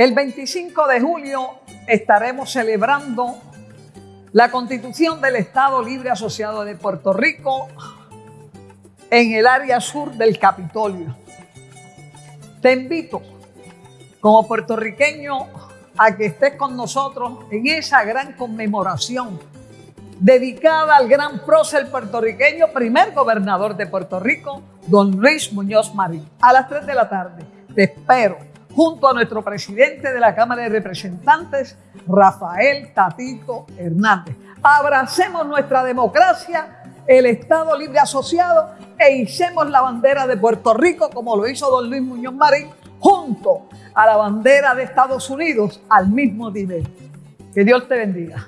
El 25 de julio estaremos celebrando la constitución del Estado Libre Asociado de Puerto Rico en el área sur del Capitolio. Te invito como puertorriqueño a que estés con nosotros en esa gran conmemoración dedicada al gran prócer puertorriqueño, primer gobernador de Puerto Rico, don Luis Muñoz Marín. A las 3 de la tarde te espero junto a nuestro presidente de la Cámara de Representantes, Rafael Tatito Hernández. Abracemos nuestra democracia, el Estado Libre Asociado e hicemos la bandera de Puerto Rico como lo hizo don Luis Muñoz Marín junto a la bandera de Estados Unidos al mismo nivel. Que Dios te bendiga.